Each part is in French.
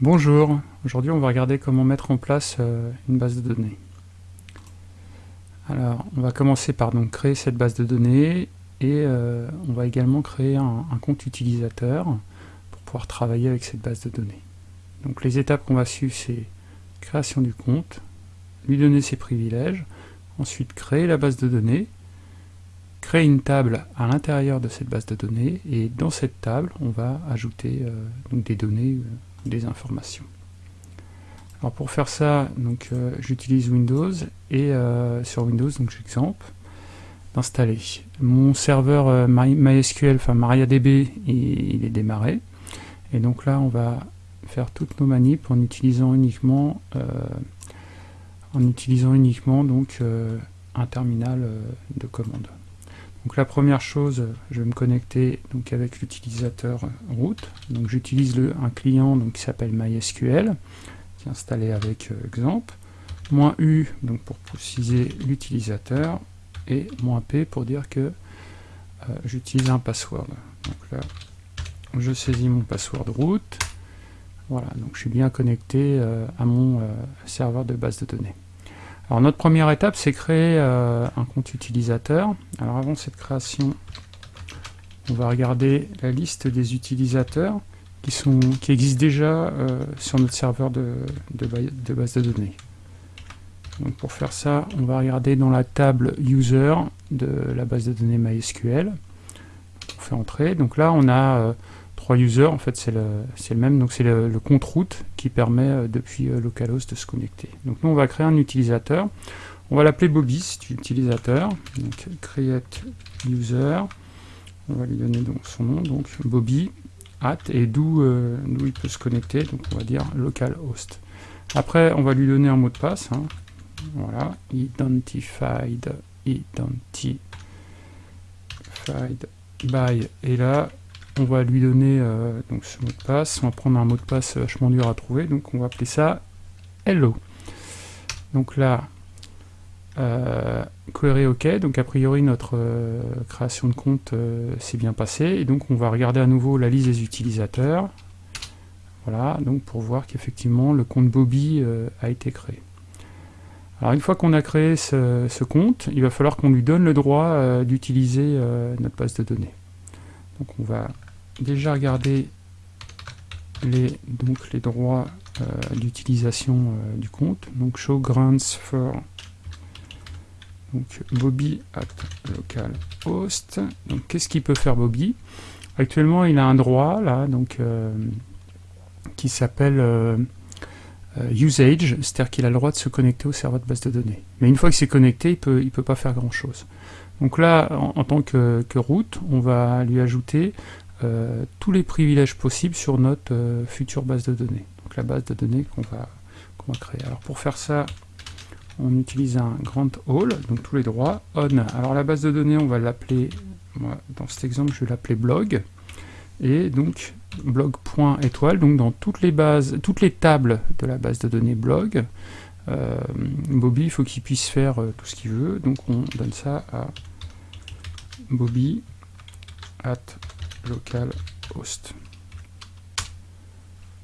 Bonjour, aujourd'hui on va regarder comment mettre en place euh, une base de données. Alors on va commencer par donc créer cette base de données et euh, on va également créer un, compte utilisateur pour pouvoir travailler avec cette base de données. Donc les étapes qu'on va suivre c'est création du compte, lui donner ses privilèges, ensuite créer la base de données, créer une table à l'intérieur de cette base de données et dans cette table on va ajouter euh, des données des informations. Alors pour faire ça, donc euh, j'utilise Windows et euh, sur Windows, donc j'exemple d'installer. Mon serveur euh, MySQL, enfin MariaDB, il, il, est démarré. Et donc là, on va faire toutes nos manips en utilisant uniquement, en utilisant uniquement donc un terminal de commande. Donc la première chose, je vais me connecter donc avec l'utilisateur root. Donc j'utilise un client donc, qui s'appelle MySQL, qui est installé avec euh, Xampp. Moins U donc pour préciser l'utilisateur et moins P pour dire que euh, j'utilise un password. Donc là, je saisis mon password root. Voilà, donc je suis bien connecté euh, à mon serveur de base de données. Alors notre première étape, c'est créer euh, un compte utilisateur. Alors avant cette création, on va regarder la liste des utilisateurs qui, sont, qui existent déjà euh, sur notre serveur de, de, base de données. Donc pour faire ça, on va regarder dans la table User de la base de données MySQL. On fait entrer. Donc là, on a euh, users, en fait c'est le, le, même, donc c'est le, compte route qui permet euh, depuis euh, localhost de se connecter. Donc nous on va créer un utilisateur, on va l'appeler Bobby, c'est utilisateur, donc create user, on va lui donner donc son nom, donc Bobby, at, et d'où euh, il peut se connecter, donc on va dire localhost. Après on va lui donner un mot de passe, hein. voilà, identified, identified by, et là on va lui donner euh, donc ce mot de passe, on va prendre un mot de passe vachement dur à trouver, donc on va appeler ça hello. Donc là, euh, query OK, donc a priori notre euh, création de compte s'est bien passée, et donc on va regarder à nouveau la liste des utilisateurs, voilà, donc pour voir qu'effectivement le compte Bobby a été créé. Alors une fois qu'on a créé ce, ce, compte, il va falloir qu'on lui donne le droit d'utiliser notre base de données. Donc on va déjà regardé les, donc les droits euh, d'utilisation euh, du compte. Donc show grants for donc Bobby at localhost. Donc qu'est-ce qu'il peut faire Bobby? Actuellement il a un droit là donc euh, qui s'appelle usage, c'est-à-dire qu'il a le droit de se connecter au serveur de base de données. Mais une fois qu'il s'est connecté, il peut, il peut pas faire grand chose. Donc là, en, tant que, que route, on va lui ajouter euh, tous les privilèges possibles sur notre euh, future base de données. Donc la base de données qu'on va, va créer. Alors pour faire ça, on utilise un grand all, donc tous les droits, on. Alors la base de données, on va l'appeler, dans cet exemple, je vais l'appeler blog, et donc blog.étoile, donc dans toutes les bases, toutes les tables de la base de données blog, euh, Bobby, il faut qu'il puisse faire tout ce qu'il veut, donc on donne ça à Bobby at localhost.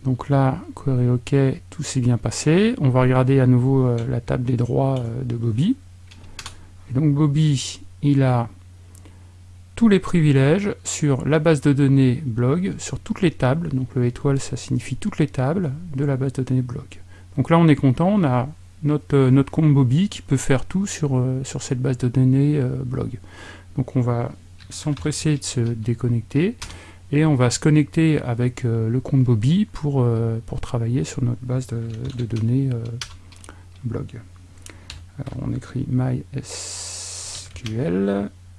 Donc là, query OK, tout s'est bien passé. On va regarder à nouveau euh, la table des droits euh, de Bobby. Et donc Bobby, il a tous les privilèges sur la base de données blog, sur toutes les tables. Donc le étoile, ça signifie toutes les tables de la base de données blog. Donc là, on est content, on a notre, euh, notre compte Bobby qui peut faire tout sur, sur cette base de données blog. Donc on va s'empresser de se déconnecter et on va se connecter avec euh, le compte Bobby pour, euh, pour travailler sur notre base de, données euh, blog. Alors on écrit mysql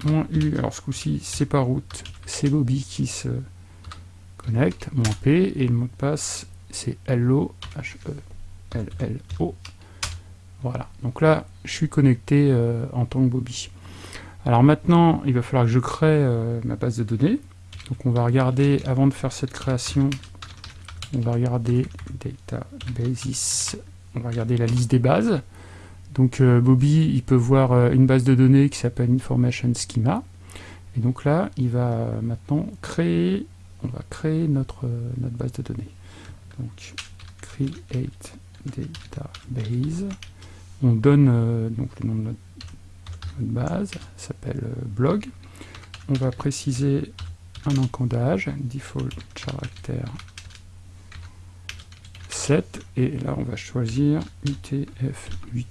-u, alors ce coup-ci c'est pas route, c'est Bobby qui se connecte, mon p, et le mot de passe c'est hello, h -E -L -L -O. Voilà, donc là je suis connecté en tant que Bobby. Alors maintenant, il va falloir que je crée euh, ma base de données. Donc on va regarder, avant de faire cette création, on va regarder Databases, on va regarder la liste des bases. Donc euh, Bobby, il peut voir euh, une base de données qui s'appelle Information Schema. Et donc là, il va maintenant créer, on va créer notre, base de données. Donc create database. On donne le nom de notre, base, s'appelle euh, blog. On va préciser un encodage, default character 7, et là on va choisir UTF-8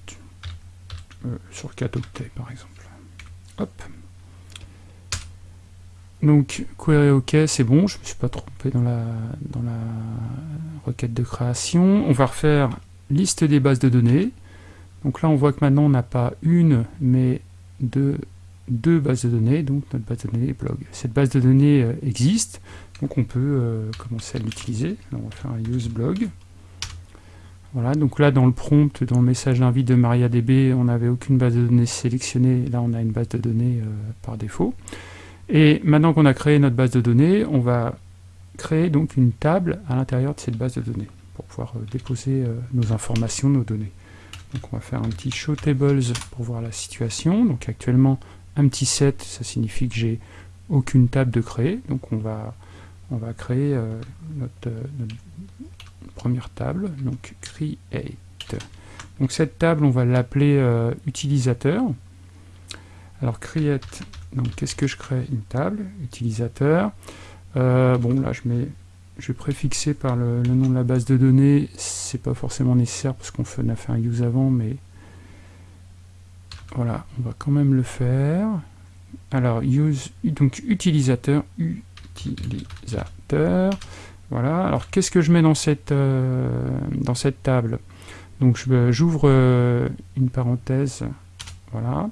euh, sur 4 octets par exemple. Hop. Donc query OK, c'est bon, je ne me suis pas trompé dans la, dans la requête de création. On va refaire liste des bases de données. Donc là on voit que maintenant on n'a pas une, mais deux, deux bases de données, donc notre base de données blog. Cette base de données euh, existe, donc on peut euh, commencer à l'utiliser. On va faire un use blog. Voilà, donc là dans le prompt, dans le message d'invite de MariaDB, on n'avait aucune base de données sélectionnée, là on a une base de données euh, par défaut. Et maintenant qu'on a créé notre base de données, on va créer donc une table à l'intérieur de cette base de données pour pouvoir déposer nos informations, nos données. Donc on va faire un petit show tables pour voir la situation. Donc actuellement, un petit set, ça signifie que j'ai aucune table de créer. Donc on va, on va créer euh, notre, première table, donc create. Donc cette table, on va l'appeler euh, utilisateur. Alors create, donc qu'est-ce que je crée? Une table, utilisateur. Euh, bon là je mets je vais préfixer par le, nom de la base de données, c'est pas forcément nécessaire parce qu'on a fait un use avant, mais voilà, on va quand même le faire. Alors, use, donc utilisateur, utilisateur, voilà. Alors, qu'est-ce que je mets dans cette, euh, dans cette table? Donc, j'ouvre euh, une parenthèse, voilà.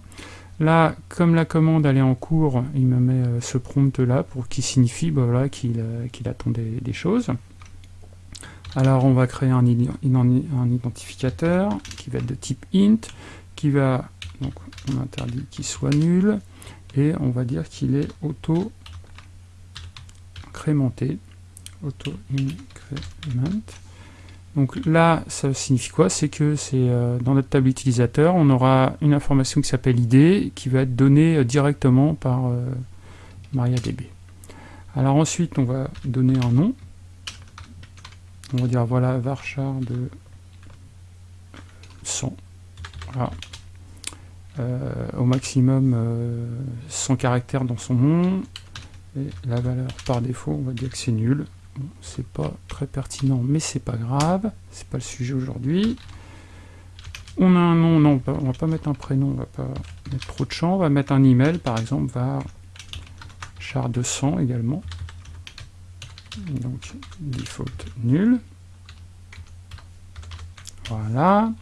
Là, comme la commande elle est en cours, il me met euh, ce prompt là pour qui signifie bah, qu'il euh, attend des, choses. Alors on va créer un, identificateur qui va être de type int, qui va, donc on interdit qu'il soit nul, et on va dire qu'il est auto crémenté, auto increment. Donc là, ça signifie quoi? C'est que c'est euh, dans notre table utilisateur, on aura une information qui s'appelle ID, qui va être donnée euh, directement par euh, MariaDB. Alors ensuite, on va donner un nom. On va dire voilà varchar de 100. Voilà. au maximum 100 caractères dans son nom. Et la valeur par défaut, on va dire que c'est nul c'est pas très pertinent, mais c'est pas grave, c'est pas le sujet aujourd'hui. On a un nom, non, on va pas mettre un prénom, on va pas mettre trop de champs, on va mettre un email, par exemple, var char 200 également. Donc, default nul. Voilà.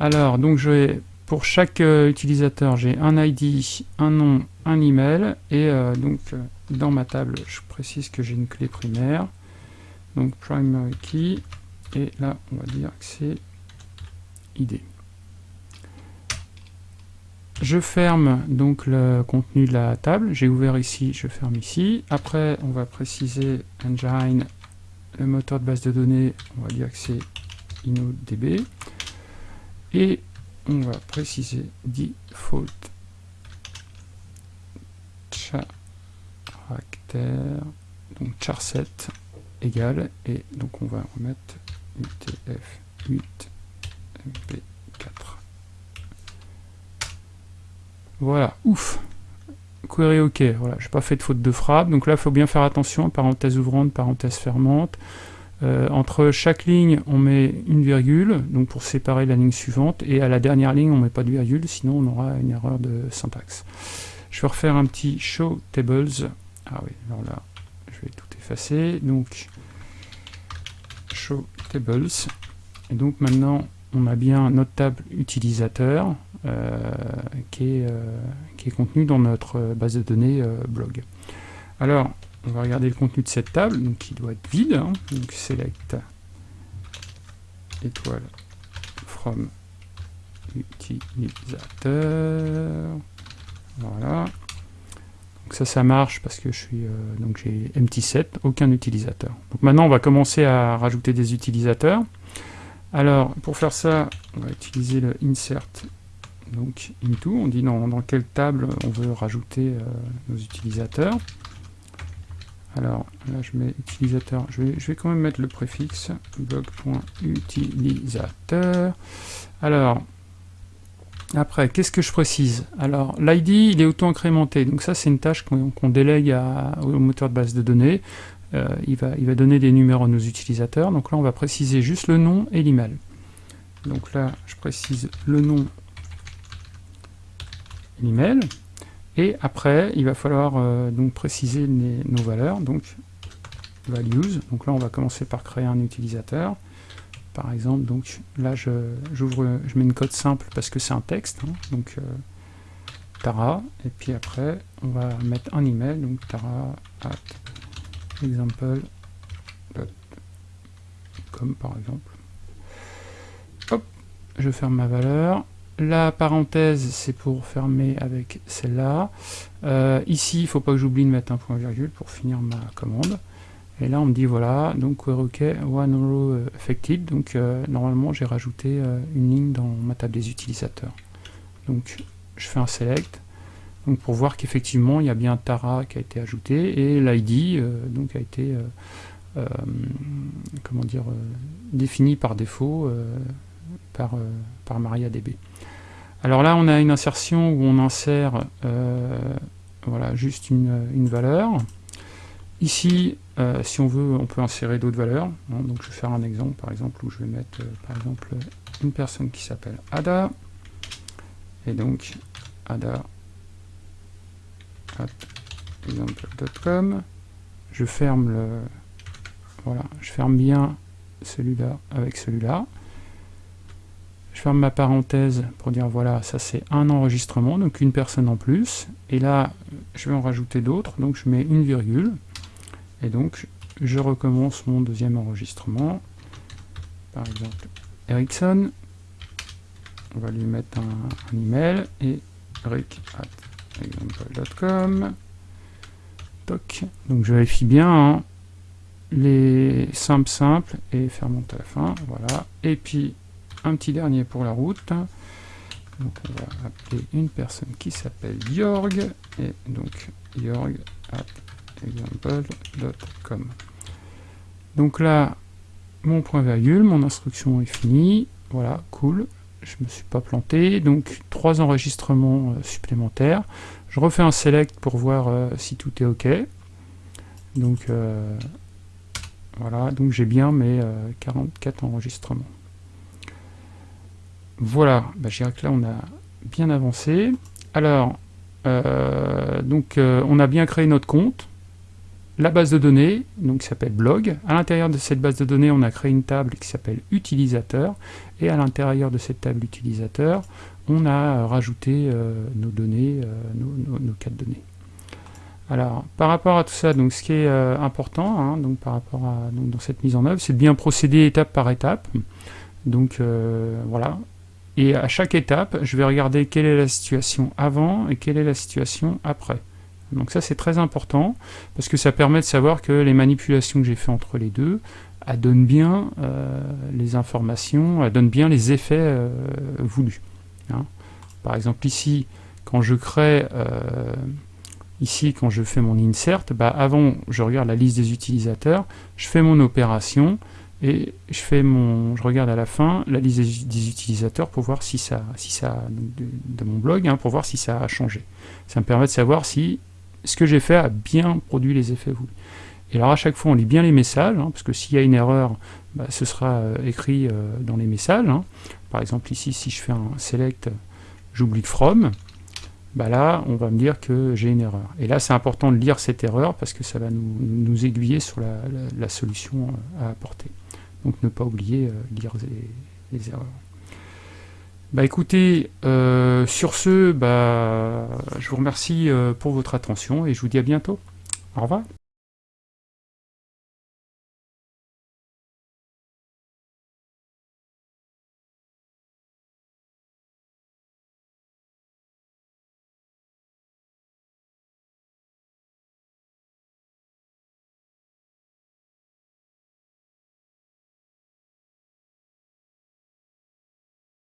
Alors, donc je vais, pour chaque euh, utilisateur, j'ai un ID, un nom, un email, et euh, donc euh, dans ma table, je précise que j'ai une clé primaire, donc primary key, et là, on va dire que c'est ID. Je ferme donc le contenu de la table, j'ai ouvert ici, je ferme ici. Après, on va préciser engine, le moteur de base de données, on va dire que c'est InnoDB. Et on va préciser default chat donc char7 égale, et donc on va remettre UTF-8 MP4. Voilà, ouf Query OK, voilà, j'ai pas fait de faute de frappe, donc là il faut bien faire attention, parenthèse ouvrante, parenthèse fermante. Euh, entre chaque ligne, on met une virgule, donc pour séparer la ligne suivante, et à la dernière ligne, on met pas de virgule, sinon on aura une erreur de syntaxe. Je vais refaire un petit show tables ah oui, alors là, je vais tout effacer. Donc, show tables. Et donc maintenant, on a bien notre table utilisateur euh, qui, est, euh, est, contenu dans notre base de données euh, blog. Alors, on va regarder le contenu de cette table, donc qui doit être vide. Hein. donc select étoile from utilisateur. Voilà ça, ça marche parce que je suis euh, donc j'ai MT7, aucun utilisateur. Donc maintenant, on va commencer à rajouter des utilisateurs. Alors, pour faire ça, on va utiliser le insert donc into. On dit dans, dans quelle table on veut rajouter euh, nos utilisateurs. Alors là je mets utilisateur, je vais, je vais quand même mettre le préfixe blog.utilisateur. Alors après, qu'est-ce que je précise? Alors, l'ID, il est auto-incrémenté. Donc ça, c'est une tâche qu'on délègue au moteur de base de données. Euh, il, va, il va donner des numéros à nos utilisateurs. Donc là, on va préciser juste le nom et l'email. Donc là, je précise le nom et l'email. Et après, il va falloir euh, donc préciser nos valeurs. Donc, values. Donc là, on va commencer par créer un utilisateur par exemple. Donc là, je, j'ouvre, je mets une code simple parce que c'est un texte. Hein. donc euh, Tara, et puis après, on va mettre un email, donc tara at example.com par exemple. Hop, je ferme ma valeur. La parenthèse, c'est pour fermer avec celle-là. Euh, ici, il ne faut pas que j'oublie de mettre un point virgule pour finir ma commande. Et là, on me dit, voilà, donc OK, one row euh, affected. Donc, euh, normalement, j'ai rajouté euh, une ligne dans ma table des utilisateurs. Donc, je fais un select. Donc, pour voir qu'effectivement, il y a bien Tara qui a été ajouté et l'ID donc a été comment dire défini par défaut par, par MariaDB. Alors là, on a une insertion où on insère voilà, juste une, une valeur. Ici, euh, si on veut, on peut insérer d'autres valeurs. Hein. donc je vais faire un exemple, par exemple, où je vais mettre, euh, par exemple, une personne qui s'appelle Ada. Et donc, Ada. Je ferme le... Voilà, je ferme bien celui-là avec celui-là. Je ferme ma parenthèse pour dire voilà, ça c'est un enregistrement, donc une personne en plus. Et là, je vais en rajouter d'autres, donc je mets une virgule. Et donc, je recommence mon deuxième enregistrement. Par exemple, Ericsson. On va lui mettre un, email et rick at example.com. Donc je vérifie bien hein, les simples simples et faire monter à la fin. Voilà. Et puis un petit dernier pour la route. Donc on va appeler une personne qui s'appelle Jorg. Et donc Jorg example.com. Donc là, mon point virgule, mon instruction est finie. Voilà, cool. Je me suis pas planté. Donc trois enregistrements euh, supplémentaires. Je refais un select pour voir euh, si tout est OK. Donc euh, voilà, donc j'ai bien mes 44 enregistrements. Voilà, bah, je dirais que là on a bien avancé. Alors, donc on a bien créé notre compte la base de données, donc qui s'appelle blog. À l'intérieur de cette base de données, on a créé une table qui s'appelle utilisateur. Et à l'intérieur de cette table utilisateur, on a rajouté euh, nos données, euh, nos, de données. Alors, par rapport à tout ça, donc ce qui est euh, important, hein, donc par rapport à dans cette mise en œuvre, c'est de bien procéder étape par étape. Donc voilà. Et à chaque étape, je vais regarder quelle est la situation avant et quelle est la situation après. Donc ça c'est très important, parce que ça permet de savoir que les manipulations que j'ai fait entre les deux, elles donnent bien euh, les informations, elles donnent bien les effets euh, voulus. Hein. Par exemple ici, quand je crée, euh, ici quand je fais mon insert, bah avant je regarde la liste des utilisateurs, je fais mon opération, et je fais mon, je regarde à la fin la liste des, utilisateurs pour voir si ça, si ça, de, mon blog, hein, pour voir si ça a changé. Ça me permet de savoir si ce que j'ai fait a bien produit les effets voulus. Et alors à chaque fois on lit bien les messages, hein, parce que s'il y a une erreur, bah, ce sera euh, écrit euh, dans les messages. Hein. Par exemple ici, si je fais un select, j'oublie from, bah là on va me dire que j'ai une erreur. Et là c'est important de lire cette erreur, parce que ça va nous, aiguiller sur la, solution euh, à apporter. Donc ne pas oublier lire les erreurs. Bah écoutez, euh, sur ce, bah, je vous remercie euh, pour votre attention et je vous dis à bientôt. Au revoir.